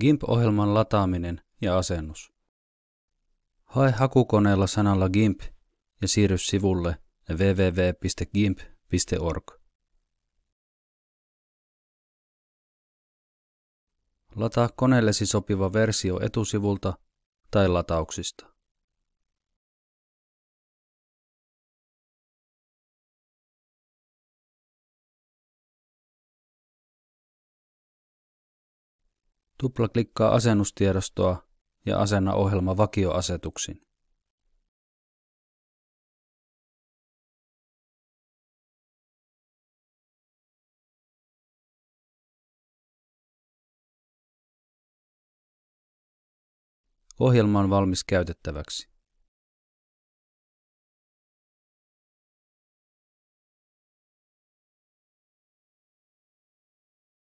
GIMP-ohjelman lataaminen ja asennus. Hae hakukoneella sanalla GIMP ja siirry sivulle www.gimp.org. Lataa koneellesi sopiva versio etusivulta tai latauksista. Tuplaklikkaa asennustiedostoa ja asenna ohjelma vakioasetuksin. Ohjelma on valmis käytettäväksi.